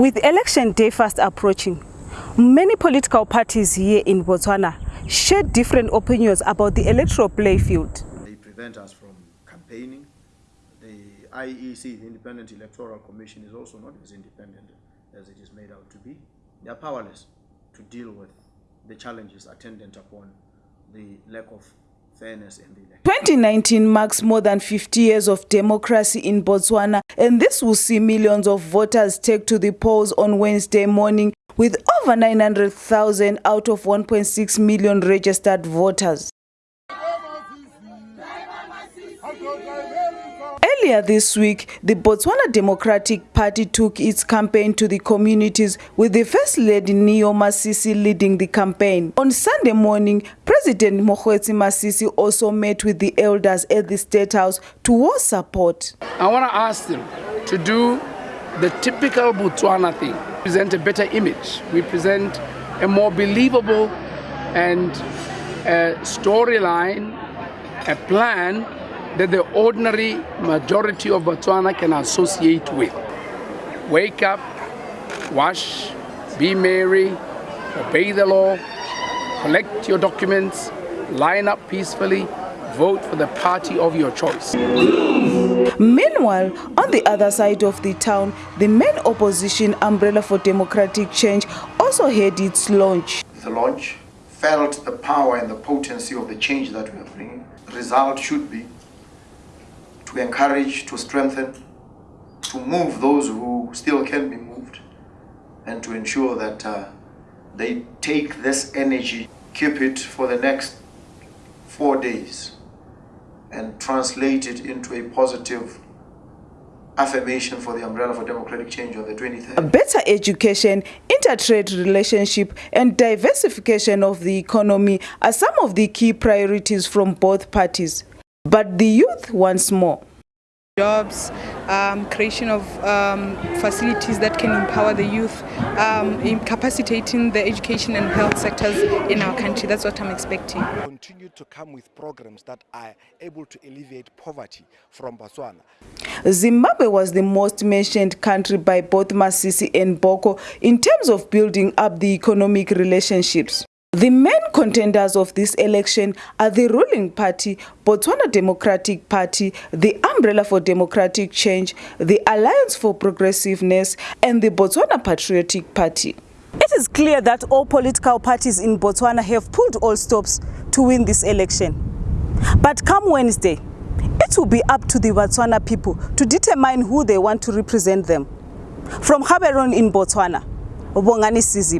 With election day fast approaching, many political parties here in Botswana share different opinions about the electoral playfield. They prevent us from campaigning. The IEC, the Independent Electoral Commission, is also not as independent as it is made out to be. They are powerless to deal with the challenges attendant upon the lack of fairness in the election. 2019 marks more than 50 years of democracy in Botswana, and this will see millions of voters take to the polls on Wednesday morning with over 900,000 out of 1.6 million registered voters. Earlier this week, the Botswana Democratic Party took its campaign to the communities with the First Lady Neo Masisi leading the campaign. On Sunday morning, President Mokgweetsi Masisi also met with the elders at the State House to war support. I want to ask them to do the typical Botswana thing, present a better image. We present a more believable and storyline, a plan that the ordinary majority of Botswana can associate with. Wake up, wash, be merry, obey the law, collect your documents, line up peacefully, vote for the party of your choice. Meanwhile, on the other side of the town, the main opposition Umbrella for Democratic Change also had its launch. The launch felt the power and the potency of the change that we are bringing. The result should be to encourage, to strengthen, to move those who still can be moved, and to ensure that uh, they take this energy, keep it for the next four days, and translate it into a positive affirmation for the umbrella for democratic change on the 23rd. A Better education, intertrade relationship and diversification of the economy are some of the key priorities from both parties. But the youth wants more. Jobs, um, creation of um, facilities that can empower the youth, um, capacitating the education and health sectors in our country. That's what I'm expecting. Continue to come with programs that are able to alleviate poverty from Botswana. Zimbabwe was the most mentioned country by both Masisi and Boko in terms of building up the economic relationships. The main contenders of this election are the ruling party, Botswana Democratic Party, the Umbrella for Democratic Change, the Alliance for Progressiveness, and the Botswana Patriotic Party. It is clear that all political parties in Botswana have pulled all stops to win this election. But come Wednesday, it will be up to the Botswana people to determine who they want to represent them. From Gaborone in Botswana, Bongani Sizi.